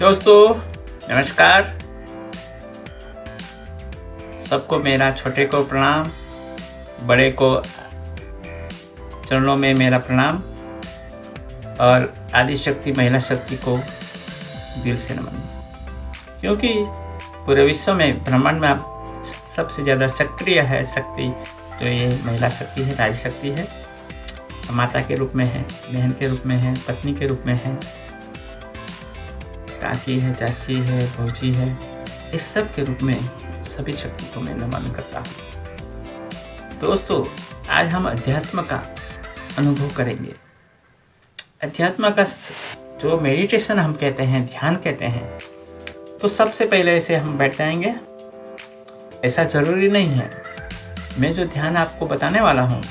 दोस्तों, नमस्कार। सबको मेरा छोटे को प्रणाम, बड़े को चरणों में मेरा प्रणाम, और आदि शक्ति महिला शक्ति को दिल से नमन। क्योंकि पूरे विश्व में ब्रह्मांड में आप सबसे ज़्यादा सक्रिय है शक्ति तो ये महिला शक्ति है नारी शक्ति है। माता के रूप में है, बहन के रूप में है, पत्नी के रूप में है काकी है, चाची है भौजी है, इस सब के रूप में सभी शक्ति को मैं नमन करता हूँ। दोस्तों, आज हम अध्यात्म का अनुभव करेंगे। अध्यात्म का जो मेडिटेशन हम कहते हैं, ध्यान कहते हैं तो सबसे पहले इसे हम बैठ जाएँगे। ऐसा ज़रूरी नहीं है। मैं जो ध्यान आपको बताने वाला हूँ,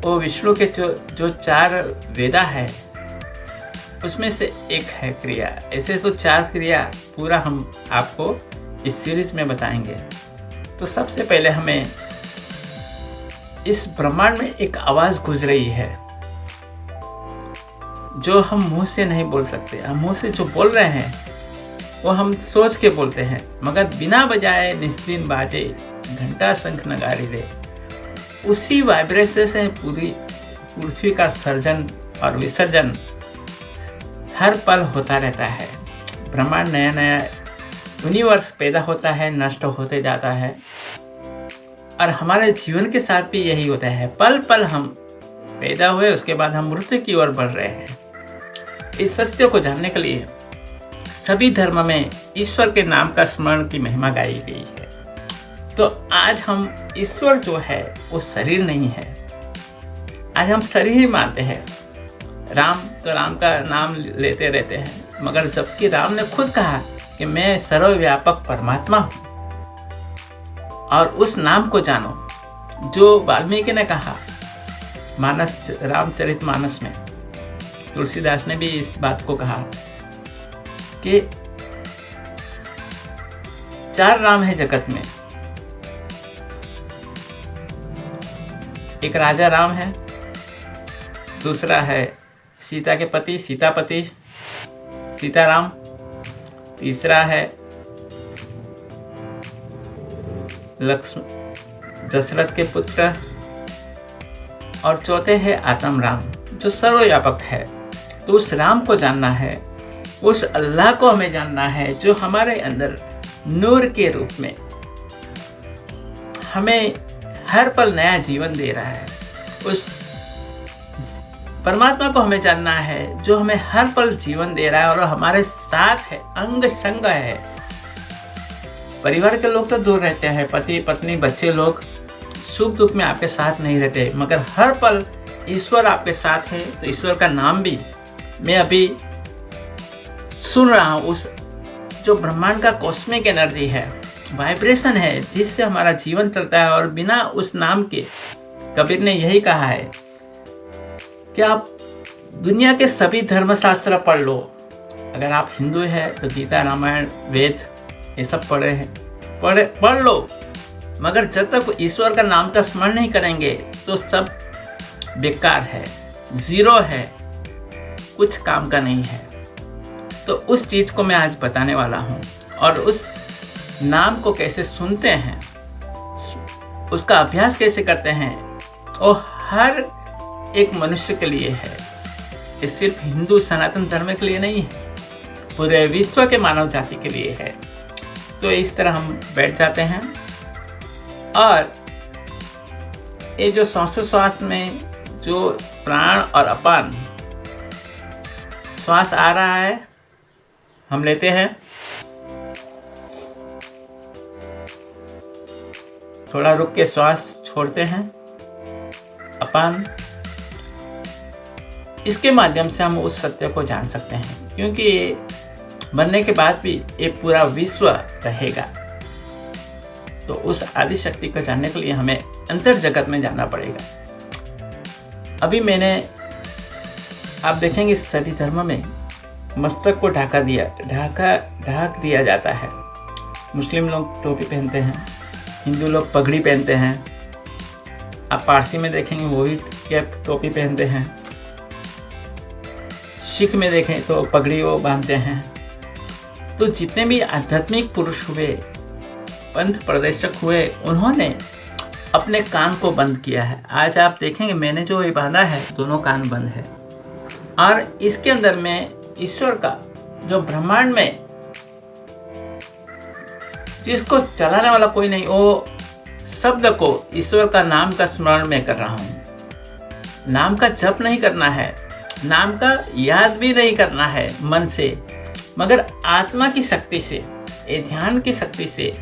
वो विष्णु के जो जो चार वेदा है उसमें से एक है क्रिया। ऐसे तो चार क्रिया पूरा हम आपको इस सीरीज़ में बताएँगे। तो सबसे पहले हमें इस ब्रह्मांड में एक आवाज़ गुज रही है, जो हम मुँह से नहीं बोल सकते। हम मुँह से जो बोल रहे हैं, वो हम सोच के बोलते हैं, मगर बिना बजाए निस्दिन बाजे घंटा शंख नगारी दे उसी वाइब्रेशन से पूरी पृथ्वी का सर्जन और विसर्जन हर पल होता रहता है। ब्रह्मांड नया नया यूनिवर्स पैदा होता है, नष्ट होते जाता है। और हमारे जीवन के साथ भी यही होता है। पल पल हम पैदा हुए, उसके बाद हम मृत्यु की ओर बढ़ रहे हैं। इस सत्य को जानने के लिए सभी धर्म में ईश्वर के नाम का स्मरण की महिमा गाई गई है। तो आज हम ईश्वर जो है, वो शरीर नहीं है। आज हम शरीर ही मानते हैं। राम तो राम का नाम लेते रहते हैं, मगर जबकि राम ने खुद कहा कि मैं सर्वव्यापक परमात्मा हूँ। और उस नाम को जानो, जो वाल्मीकि ने कहा, मानस रामचरित मानस में। तुलसीदास ने भी इस बात को कहा कि चार राम है जगत में। एक राजा राम है, दूसरा है सीता के पति सीतापति सीताराम, तीसरा है लक्ष्मण दशरथ के पुत्र, और चौथे है आत्म राम जो सर्वव्यापक है। तो उस राम को जानना है, उस अल्लाह को हमें जानना है, जो हमारे अंदर नूर के रूप में हमें हर पल नया जीवन दे रहा है। उस परमात्मा को हमें जानना है, जो हमें हर पल जीवन दे रहा है और हमारे साथ है, अंग संग है। परिवार के लोग तो दूर रहते हैं, पति, पत्नी, बच्चे लोग सुख दुख में आपके साथ नहीं रहते, मगर हर पल ईश्वर आपके साथ है तो ईश्वर का नाम भी मैं अभी सुन रहा हूँ, उस जो ब्रह्मांड का कॉस्मिक एनर्जी है वाइब्रेशन है, जिससे हमारा जीवन चलता है और बिना उस नाम के, कबीर ने यही कहा है कि आप दुनिया के सभी धर्मशास्त्र पढ़ लो? अगर आप हिंदू हैं तो गीता, रामायण, वेद, ये सब पढ़े हैं। पढ़े, पढ़ लो। मगर जब तक ईश्वर का नाम का स्मरण नहीं करेंगे तो सब बेकार है, ज़ीरो है, कुछ काम का नहीं है। तो उस चीज़ को मैं आज बताने वाला हूँ, और उस नाम को कैसे सुनते हैं, उसका अभ्यास कैसे करते हैं, और हर एक मनुष्य के लिए है। ये सिर्फ़ हिंदू सनातन धर्म के लिए नहीं है पूरे विश्व के मानव जाति के लिए है। तो इस तरह हम बैठ जाते हैं। और ये जो श्वासोश्वास में जो प्राण और अपान श्वास आ रहा है, हम लेते हैं। थोड़ा रुक के श्वास छोड़ते हैं। अपान। इसके माध्यम से हम उस सत्य को जान सकते हैं, क्योंकि ये बनने के बाद भी ये पूरा विश्व रहेगा। तो उस आदि शक्ति को जानने के लिए हमें अंतर जगत में जाना पड़ेगा। अभी मैंने, आप देखेंगे सभी धर्म में मस्तक को ढाका दिया, ढाका, ढाक दिया जाता है। मुस्लिम लोग टोपी पहनते हैं, हिंदू लोग पगड़ी पहनते हैं। आप पारसी में देखेंगे वो भी कैप टोपी पहनते हैं। सिख में देखें तो पगड़ी वो बांधते हैं। तो जितने भी आध्यात्मिक पुरुष हुए, पंथ प्रदर्शक हुए, उन्होंने अपने कान को बंद किया है। आज आप देखेंगे, मैंने जो ये बांधा है, दोनों कान बंद है। और इसके अंदर में ईश्वर का जो ब्रह्मांड में जिसको चलाने वाला कोई नहीं, वो शब्द को ईश्वर का नाम का स्मरण में कर रहा हूँ। नाम का जप नहीं करना है नाम का याद भी नहीं करना है मन से, मगर आत्मा की शक्ति से ये ध्यान की शक्ति से।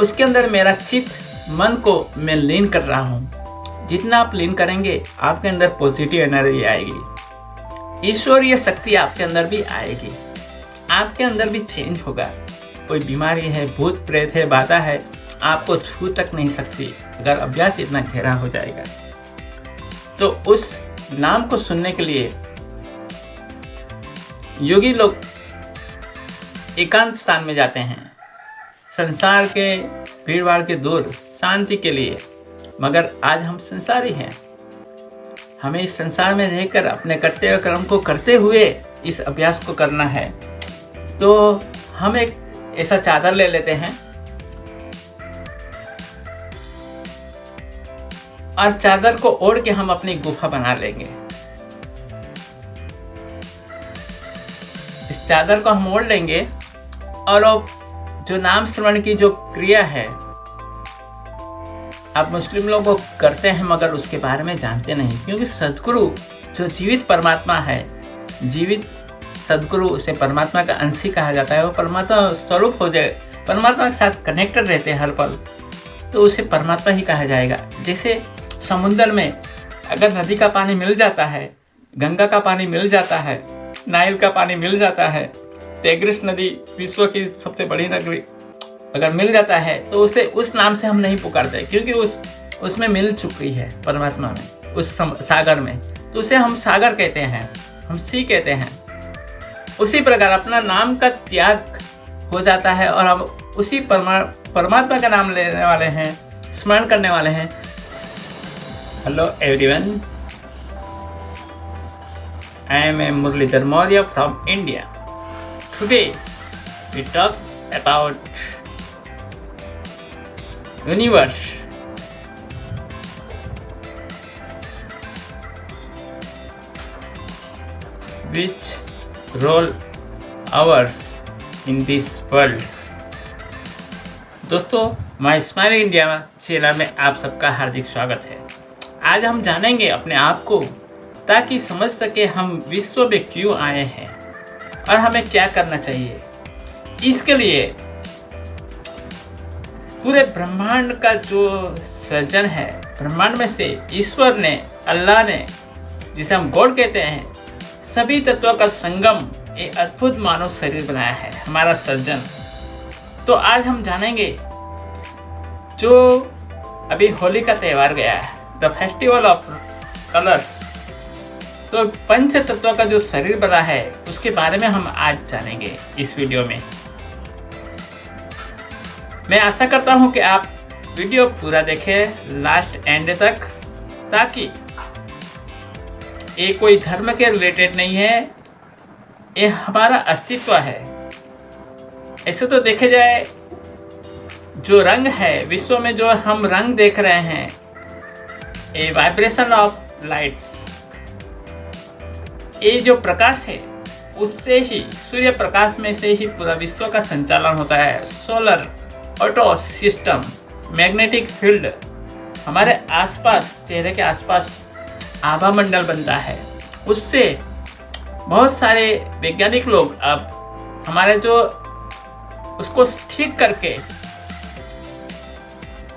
उसके अंदर मेरा चित्त, मन को मैं लीन कर रहा हूँ। जितना आप लीन करेंगे, आपके अंदर पॉजिटिव एनर्जी आएगी। ईश्वरीय शक्ति आपके अंदर भी आएगी। आपके अंदर भी चेंज होगा। कोई बीमारी है, भूत प्रेत है, बाधा है, आपको छू तक नहीं सकती। अगर अभ्यास इतना गहरा हो जाएगा। तो उस नाम को सुनने के लिए योगी लोग एकांत स्थान में जाते हैं। संसार के भीड़ भाड़ के दूर, शांति के लिए। मगर आज हम संसारी हैं। हमें इस संसार में रहकर अपने कर्तव्य कर्म को करते हुए इस अभ्यास को करना है। तो हम एक ऐसा चादर ले लेते हैं। और चादर को ओढ़ के हम अपनी गुफा बना लेंगे। इस चादर को हम ओढ़ लेंगे और अब जो नाम श्रवण की जो क्रिया है, आप मुस्लिम लोग करते हैं मगर उसके बारे में जानते नहीं, क्योंकि सदगुरु जो जीवित परमात्मा है, जीवित सदगुरु उसे परमात्मा का अंश ही कहा जाता है। वो परमात्मा स्वरूप हो जाए, परमात्मा के साथ कनेक्टेड रहते हैं हर पल तो उसे परमात्मा ही कहा जाएगा। जैसे समुद्र में अगर नदी का पानी मिल जाता है, गंगा का पानी मिल जाता है, नाइल का पानी मिल जाता है तेग्रिस नदी विश्व की सबसे बड़ी नगरी अगर मिल जाता है तो उसे उस नाम से हम नहीं पुकारते, क्योंकि उस, उसमें मिल चुकी है परमात्मा में, उस सागर में। तो उसे हम सागर कहते हैं, हम सी कहते हैं। उसी प्रकार अपना नाम का त्याग हो जाता है और हम उसी परमा, परमात्मा का नाम लेने वाले हैं, स्मरण करने वाले हैं। Hello everyone I am a Muralidhar Maurya from India today we talk about universe. Which role ours in this world? दोस्तों माई स्माइल इंडिया चैनल में आप सबका हार्दिक स्वागत है आज हम जानेंगे अपने आप को, ताकि समझ सके हम विश्व में क्यों आए हैं और हमें क्या करना चाहिए। इसके लिए पूरे ब्रह्मांड का जो सर्जन है, ब्रह्मांड में से ईश्वर ने, अल्लाह ने, जिसे हम गॉड कहते हैं, सभी तत्वों का संगम एक अद्भुत मानव शरीर बनाया है, हमारा सर्जन तो आज हम जानेंगे, जो अभी होली का त्यौहार गया है द फेस्टिवल ऑफ़ कलर्स तो पंच तत्व का जो शरीर बना है, उसके बारे में हम आज जानेंगे इस वीडियो में। मैं आशा करता हूँ कि आप वीडियो पूरा देखें लास्ट एंड तक, ताकि ये कोई धर्म के रिलेटेड नहीं है, ये हमारा अस्तित्व है। ऐसे तो देखे जाए, जो रंग है, विश्व में जो हम रंग देख रहे हैं ये वाइब्रेशन ऑफ़ लाइट्स ये जो प्रकाश है, उससे ही, सूर्य प्रकाश में से ही पूरा विश्व का संचालन होता है। Solar auto system magnetic field हमारे आसपास, चेहरे के आसपास आभा मंडल बनता है। उससे बहुत सारे वैज्ञानिक लोग अब हमारे जो, उसको ठीक करके,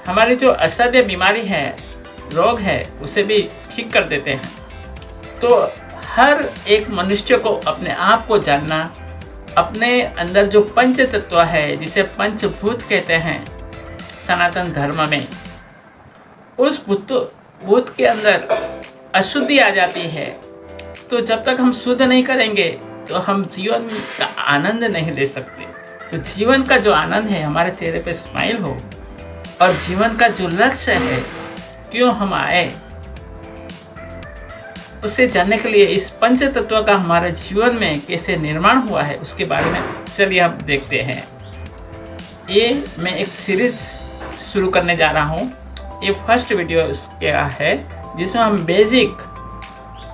हमारी जो असाध्य बीमारी है रोग है, उसे भी ठीक कर देते हैं। तो हर एक मनुष्य को अपने आप को जानना, अपने अंदर जो पंच तत्व है, जिसे पंचभूत कहते हैं, सनातन धर्म में, उस भूत भूत के अंदर अशुद्धि आ जाती है। तो जब तक हम शुद्ध नहीं करेंगे तो हम जीवन का आनंद नहीं ले सकते। तो जीवन का जो आनंद है, हमारे चेहरे पे स्माइल हो, और जीवन का जो लक्ष्य है क्यों हम आए? उससे जानने के लिए इस पंच तत्व का हमारे जीवन में कैसे निर्माण हुआ है, उसके बारे में चलिए हम देखते हैं। ये मैं एक सीरीज़ शुरू करने जा रहा हूँ। ये फ़र्स्ट वीडियो क्या है, जिसमें हम बेसिक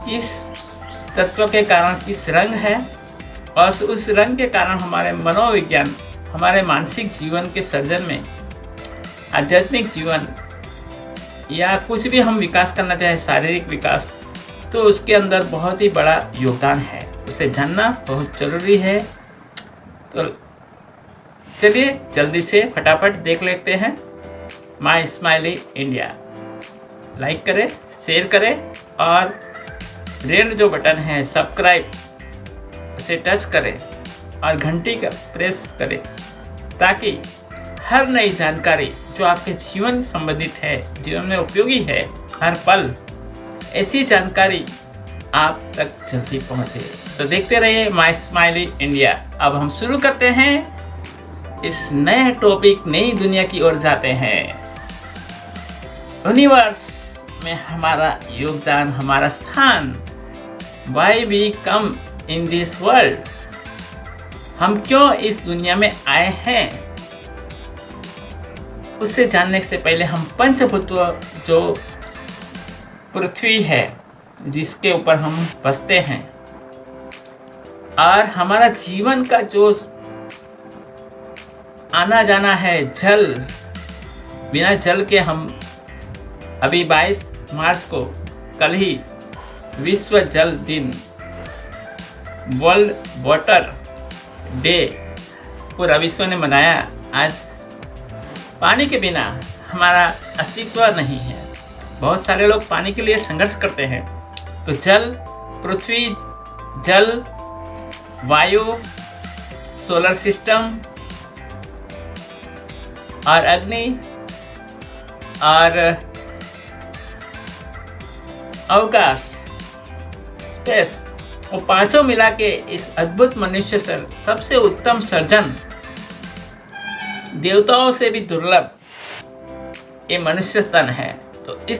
किस तत्व के कारण किस रंग है, और उस रंग के कारण हमारे मनोविज्ञान, हमारे मानसिक जीवन के सर्जन में आध्यात्मिक जीवन या कुछ भी हम विकास करना चाहें, शारीरिक विकास तो उसके अंदर बहुत ही बड़ा योगदान है। उसे जानना बहुत ज़रूरी है। तो चलिए जल्दी से फटाफट देख लेते हैं माई स्माइली इंडिया लाइक करें शेयर करें और रेड जो बटन है सब्सक्राइब उसे टच करें और घंटी का प्रेस करें ताकि हर नई जानकारी जो आपके जीवन संबंधित है, जीवन में उपयोगी है, हर पल, ऐसी जानकारी आप तक जल्दी पहुँचे। तो देखते रहिए माई स्माइली इंडिया अब हम शुरू करते हैं। इस नए टॉपिक नई दुनिया की ओर जाते हैं। यूनिवर्स में हमारा योगदान, हमारा स्थान why we come in this world हम क्यों इस दुनिया में आए हैं? उससे जानने से पहले हम पंचभूत्व जो पृथ्वी है, जिसके ऊपर हम बसते हैं, और हमारा जीवन का जो आना जाना है, जल, बिना जल के हम अभी 22 मार्च को कल ही विश्व जल दिन, वर्ल्ड वाटर डे पूरा विश्व ने मनाया। आज पानी के बिना हमारा अस्तित्व नहीं है। बहुत सारे लोग पानी के लिए संघर्ष करते हैं। तो जल, पृथ्वी, जल, वायु सोलर सिस्टम और अग्नि और अवकाश स्पेस वो पाँचों मिला के इस अद्भुत मनुष्य सर, सबसे उत्तम सर्जन देवताओं से भी दुर्लभ। ये मनुष्य स्तन है तो इस